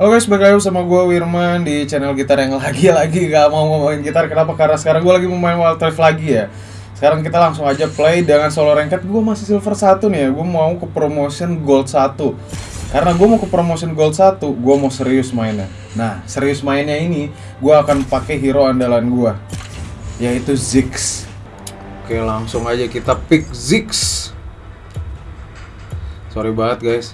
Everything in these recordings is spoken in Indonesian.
Halo guys, balik lagi sama gue Wirman di channel gitar yang lagi-lagi gak mau ngomongin gitar. Kenapa? Karena sekarang gue lagi mau main Wild Rift lagi ya. Sekarang kita langsung aja play dengan solo ranked. Gue masih silver 1 nih ya. Gue mau ke promotion gold 1 Karena gue mau ke promotion gold 1 Gue mau serius mainnya. Nah, serius mainnya ini Gue akan pakai hero andalan gue Yaitu Ziggs. Oke, langsung aja kita pick Ziggs. Sorry banget guys.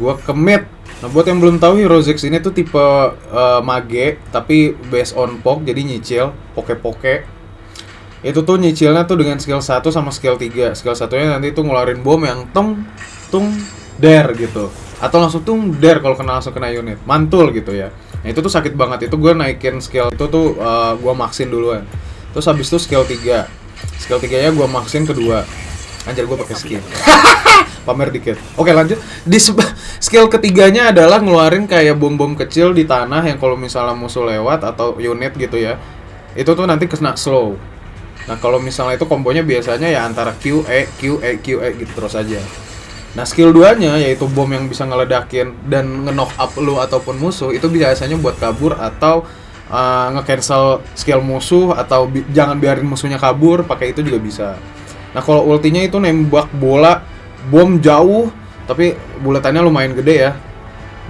Gue commit Nah buat yang belum tahu Hero Ziggs ini tuh tipe uh, mage tapi based on pok jadi nyicil poke-poke. Itu tuh nyicilnya tuh dengan skill 1 sama skill 3. Skill satunya nanti tuh ngeluarin bom yang tung tung der gitu. Atau langsung tung der kalau kena langsung kena unit. Mantul gitu ya. Nah itu tuh sakit banget. Itu gue naikin skill itu tuh uh, gue maksin duluan. Terus habis itu skill 3. Skill 3 nya gue maksin kedua. Anjir gue pakai skill. pamer dikit. Oke lanjut. Di skill ketiganya adalah ngeluarin kayak bom-bom kecil di tanah yang kalau misalnya musuh lewat atau unit gitu ya, itu tuh nanti kena slow. Nah kalau misalnya itu kombonya biasanya ya antara Q E Q E Q E gitu terus aja. Nah skill 2 nya yaitu bom yang bisa ngeledakin dan nge-knock up lu ataupun musuh itu biasanya buat kabur atau uh, nge-cancel skill musuh atau bi jangan biarin musuhnya kabur pakai itu juga bisa. Nah kalau ultinya itu nembak bola bom jauh tapi buletannya lumayan gede ya.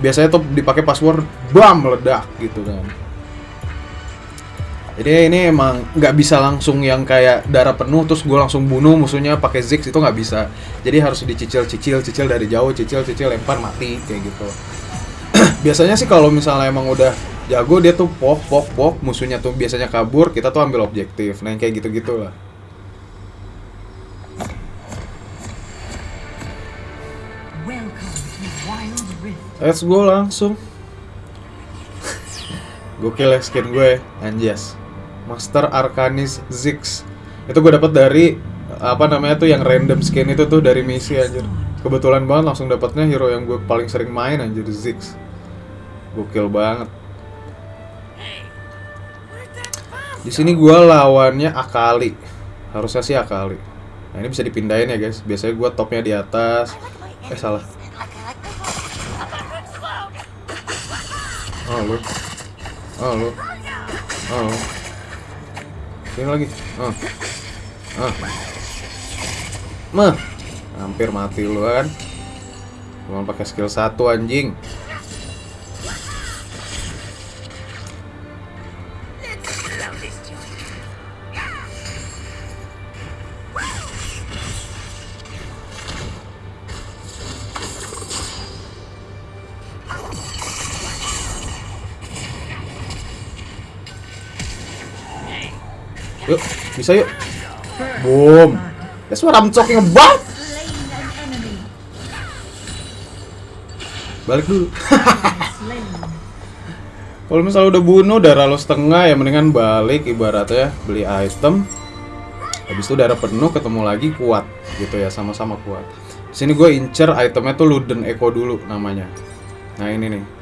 Biasanya tuh dipakai password bam meledak gitu kan. Jadi ini emang nggak bisa langsung yang kayak darah penuh terus gue langsung bunuh musuhnya pakai ziggs itu nggak bisa. Jadi harus dicicil cicil cicil dari jauh cicil cicil lempar mati kayak gitu. Biasanya sih kalau misalnya emang udah jago dia tuh pok pok pok musuhnya tuh biasanya kabur kita tuh ambil objektif nah yang kayak gitu gitulah Let's go langsung. Gokil ya skin gue Anjas. Master Arcanis Ziggs Itu gue dapat dari Apa namanya tuh yang random skin itu tuh dari misi anjir. Kebetulan banget langsung dapatnya hero yang gue paling sering main anjir Ziggs Gokil banget. Di sini gue lawannya Akali. Harusnya sih Akali. Nah ini bisa dipindahin ya guys. Biasanya gue topnya di atas. Eh salah Oh lu. Oh lu. Oh lu. Sini lagi. Oh. Ah. Mah. Hampir mati lu kan. Cuma pakai skill satu anjing. Bisa yuk. Boom. That's what I'm talking about. Balik dulu. Kalau misalnya udah bunuh darah lo setengah ya mendingan balik ibaratnya beli item. Habis itu darah penuh ketemu lagi kuat gitu ya sama-sama kuat. Di sini gue incer itemnya tuh Luden Echo dulu namanya. Nah ini nih.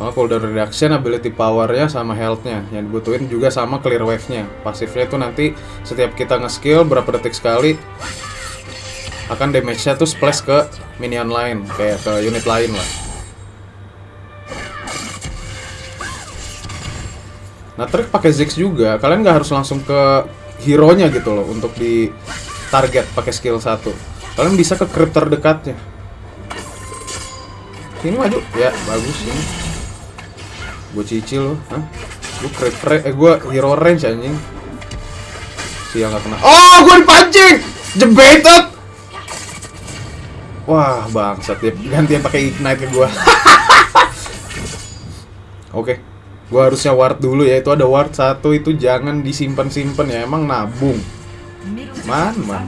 Soalnya cooldown reduction, ability powernya sama healthnya. Yang dibutuhin juga sama clear wave-nya. Pasifnya itu nanti setiap kita nge-skill berapa detik sekali Akan damage-nya tuh splash ke minion lain Kayak ke unit lain lah. Nah trik pakai Ziggs juga. Kalian nggak harus langsung ke hero-nya gitu loh Untuk di target pakai skill 1 Kalian bisa ke creep terdekatnya Ini maju. Ya bagus ini gue cicil loh Hah? gue kre eh gue hero range anjing. Siang gak kena. Oh gue dipancing! Jebetet wah bangsat. Dia gantian pakai ignite ke gue oke. Gue harusnya ward dulu ya. Itu ada ward satu itu jangan disimpan simpan ya. Emang nabung. Man man.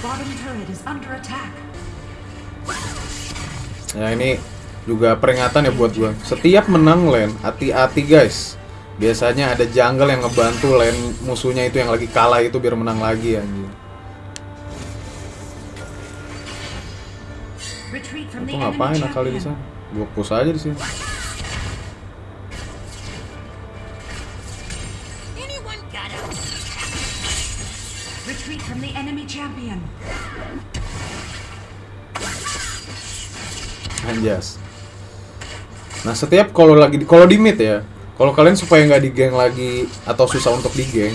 Bottom turret is under attack. Ya ini juga peringatan ya buat gue. Setiap menang lane, hati-hati guys. Biasanya ada jungle yang ngebantu lane musuhnya itu yang lagi kalah itu biar menang lagi anjing. Itu ngapain kali di sana? Gue push aja di sini. Retreat from the enemy champion. Anjas nah setiap kalau lagi kalau di mid ya kalau kalian supaya nggak di geng lagi atau susah untuk di geng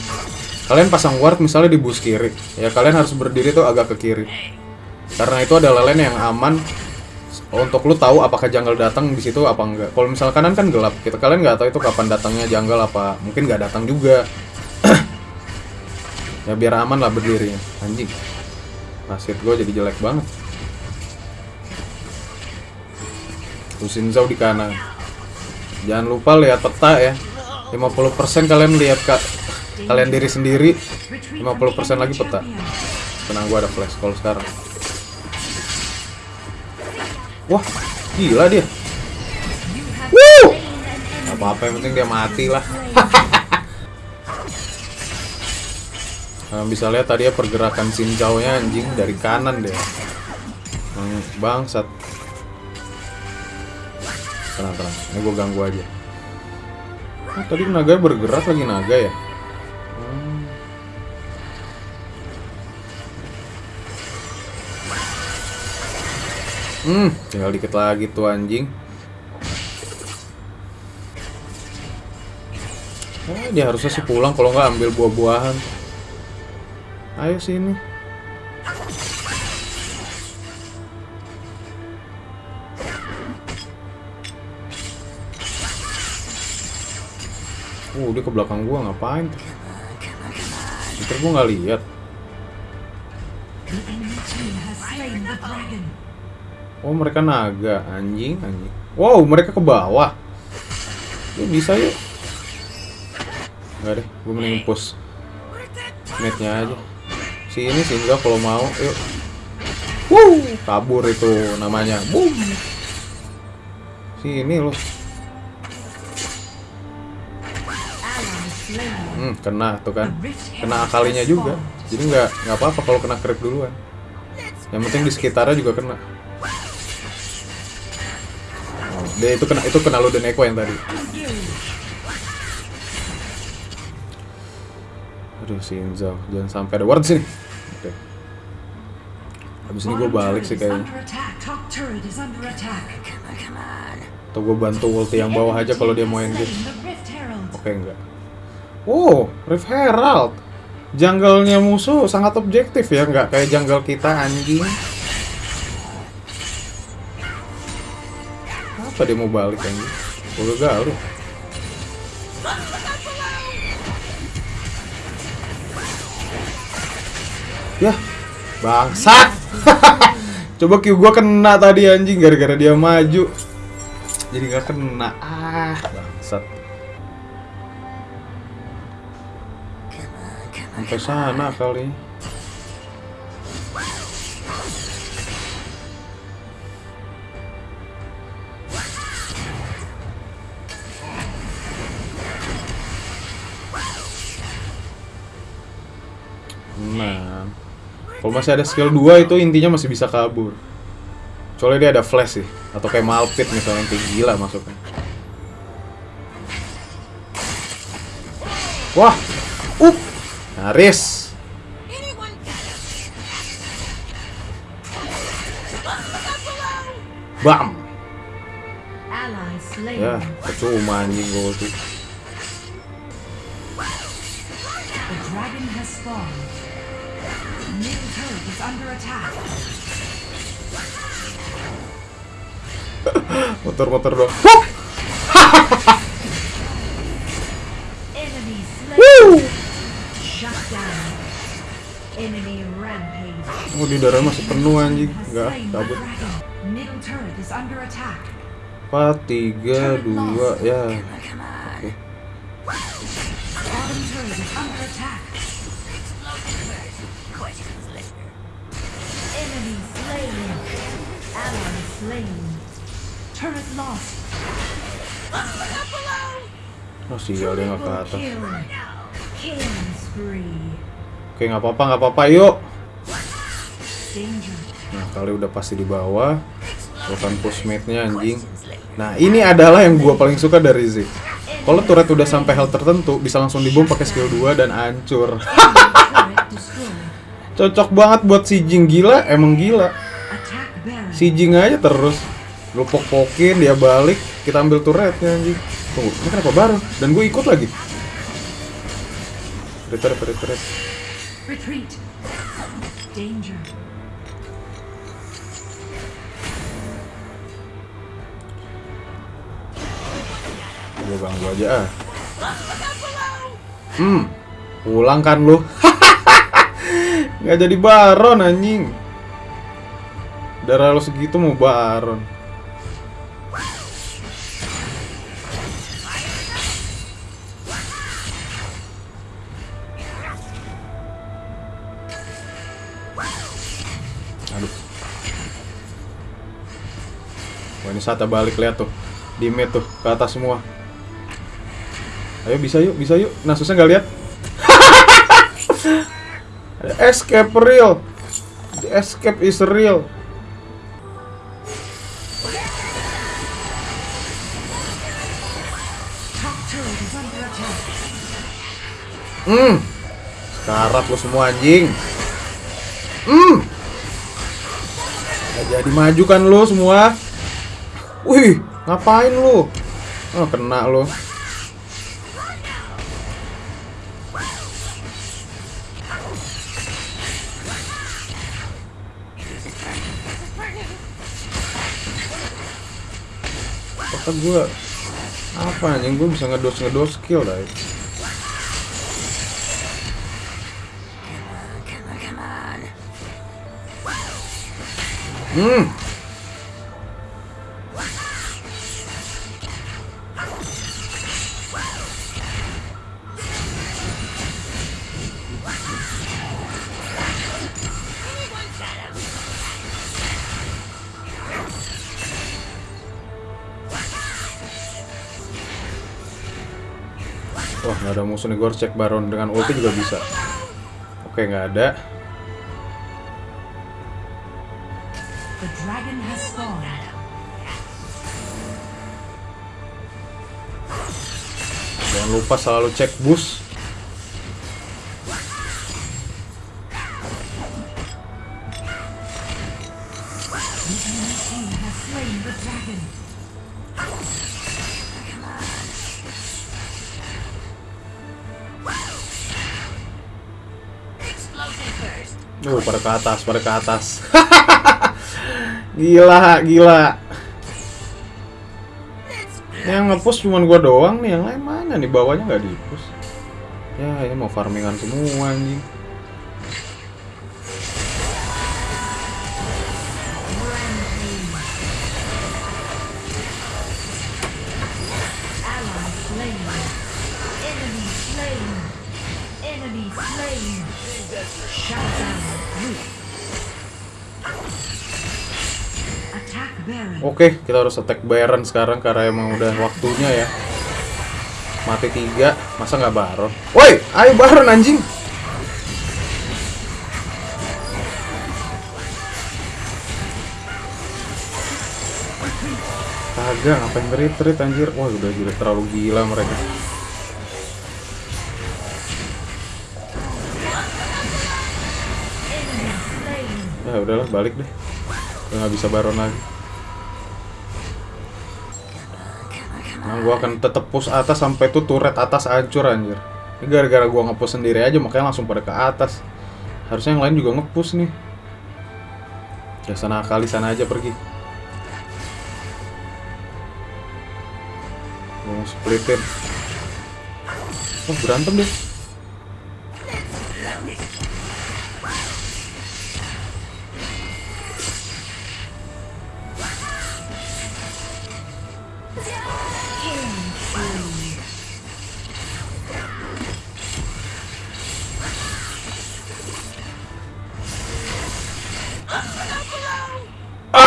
kalian pasang ward misalnya di bus kiri ya kalian harus berdiri tuh agak ke kiri karena itu adalah lane yang aman untuk lu tahu apakah jungle datang di situ apa enggak. Kalau misal kanan kan gelap, kita kalian nggak tahu itu kapan datangnya jungle apa mungkin nggak datang juga. ya biar aman lah berdirinya. Anjing. Nasib gue jadi jelek banget. Lusin Zhao di kanan. Jangan lupa lihat peta ya. 50% kalian lihat kak kalian diri sendiri, 50% lagi peta. Tenang gua ada flash call sekarang. Wah, gila dia. Wuh! Apa-apa, yang penting dia mati lah. Nah, bisa lihat tadi ya pergerakan Shinjao-nya anjing dari kanan deh. Hmm, bangsat. Tenang, tenang. Ini gue ganggu aja. Oh, tadi naga bergerak lagi naga ya? Hmm. Hmm, tinggal dikit lagi tuh anjing. Eh, dia harusnya sih pulang kalau nggak ambil buah-buahan. Ayo sini. Uh, dia ke belakang gua ngapain? Ntar gua nggak lihat. Oh mereka naga anjing anjing. Wow mereka ke bawah. Yuk bisa yuk. Enggak deh, gue mending push netnya aja. Si ini sih enggak kalau mau, yuk. Wuh, kabur itu namanya. Boom. Si ini loh. Hmm, kena tuh kan. Kena akalinya juga. Jadi nggak nggak apa-apa kalau kena creep duluan. Yang penting di sekitarnya juga kena. Oh, dia itu kena itu kena lu dan Eko yang tadi. Aduh si Inzal, jangan sampai ada ward sini. Oke. Habis ini gue balik sih kayaknya. Atau gue bantu ulti yang bawah aja kalau dia mau Herald. Oke enggak. Oh, Rift Herald. Jungle-nya musuh sangat objektif ya, nggak kayak jungle kita anjing. Apa dia mau balik anjing? Gue gagal lu. Ya, bangsat. Coba Q gua kena tadi anjing gara-gara dia maju. Jadi nggak kena. Ah, bangsat. Sampai sana kali. Nah, kalau masih ada skill 2 itu intinya masih bisa kabur. Soalnya dia ada flash sih, atau kayak Malpit misalnya yang kayak gila masuknya. Wah, nyaris. Bam. Ya, percuma anjing gue tuh. The dragon Oh, di darah masih penuh anjing. Enggak, cabut. dragon. Middle turret is under attack. 4, 3, 2, ya. Oke. Oh, sial dia nggak ke atas. Oke, nggak apa-apa, nggak apa-apa. Yuk. Nah, kali udah pasti di bawah. Bukan pushmate-nya anjing. Nah, ini adalah yang gua paling suka dari Zik. Kalau turret udah sampai hal tertentu, bisa langsung dibom pakai skill 2 dan hancur. Cocok banget buat si Jing gila, emang gila. Si Jing aja terus. Lu pok-pokin, dia balik, kita ambil turretnya anjing. Tunggu, ini kenapa baru? Dan gue ikut lagi. Retret, retret. Retreat. Danger. Gue ganggu aja ah. Hmm, pulang kan lu? Nggak jadi baron anjing. Darah lu segitu mau baron. Ini saatnya balik lihat tuh di mid tuh ke atas semua. Ayo bisa yuk, bisa yuk. Nasusnya nggak lihat. escape real. The escape is real. Hmm. Sekarat lo semua anjing. Hmm. Jadi maju kan lo semua. Wih, ngapain lo? Oh, kena lo. Kata gue apa anjing gue bisa ngedos ngedos skill lah Hmm. Harus cek Baron dengan ulti juga bisa. Oke, nggak ada. Jangan lupa selalu cek bus. Uh, pada ke atas, pada ke atas. gila, gila. Yang ngepush cuma gua doang nih, yang lain mana nih bawahnya nggak di-push. Ya, ini mau farmingan semua anjing. Oke, kita harus attack Baron sekarang karena emang udah waktunya ya. Mati tiga, masa nggak Baron? Woi, ayo Baron anjing. Kagak, ngapain retreat anjir? Wah, udah gila terlalu gila mereka. Ya udahlah, balik deh. Udah nggak bisa Baron lagi. Nah, gua akan tetep push atas sampai tuh turret atas hancur anjir. Ini gara-gara gua nge-push sendiri aja makanya langsung pada ke atas. Harusnya yang lain juga nge-push nih. Ya sana kali sana aja pergi. Gua mau splitin. Oh, berantem deh.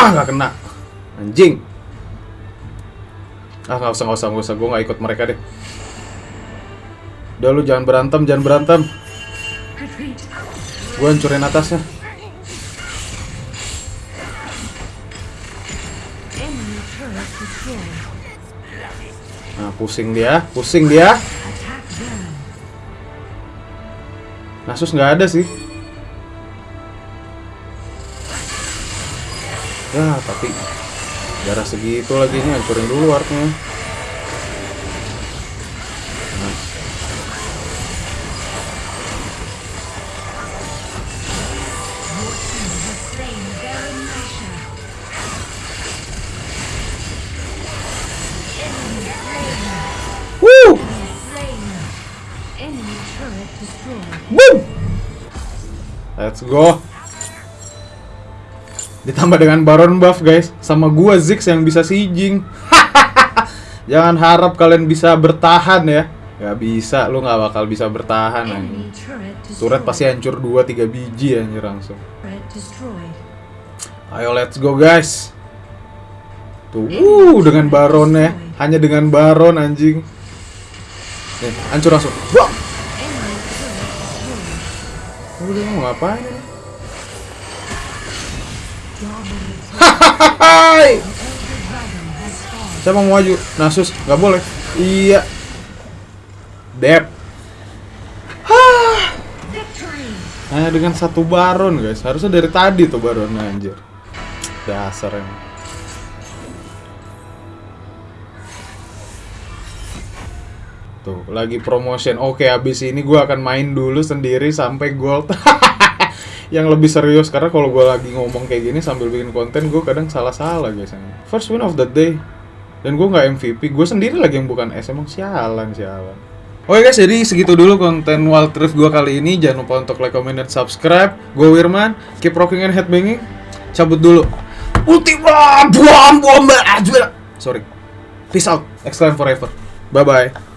Ah, nggak kena. Anjing. Ah, nggak usah, nggak usah, nggak usah. Gue nggak ikut mereka deh. Udah lu jangan berantem, jangan berantem. Gue hancurin atasnya. Nah, pusing dia, pusing dia. Nasus nggak ada sih. Ya, tapi Darah segitu lagi nih, hancurin dulu slain. Woo! Let's go. Ditambah dengan Baron buff guys, sama gua Ziggs yang bisa sieging. Jangan harap kalian bisa bertahan ya. Gak bisa, lu nggak bakal bisa bertahan anjing. turret pasti hancur 2-3 biji anjir langsung. Ayo let's go guys. Tuh, uh, dengan Baronnya, hanya dengan Baron anjing. Nih, hancur langsung. Wah, udah mau ngapain Hai! Saya mau maju. Nasus, nggak boleh. Iya. Dep. Hanya dengan satu baron guys. Harusnya dari tadi tuh baron anjir. Dasar emang. Tuh, lagi promotion. Oke, abis ini gua akan main dulu sendiri sampai gold. yang lebih serius karena kalau gua lagi ngomong kayak gini sambil bikin konten gue kadang salah-salah guys first win of the day dan gue nggak MVP gue sendiri lagi yang bukan S emang sialan sialan Oke guys, jadi segitu dulu konten Wild Rift gue kali ini. Jangan lupa untuk like, comment, dan subscribe. Gue Wirman, keep rocking and headbanging. Cabut dulu. Ultima, buam, buam, Sorry. Peace out. Excellent forever. Bye-bye.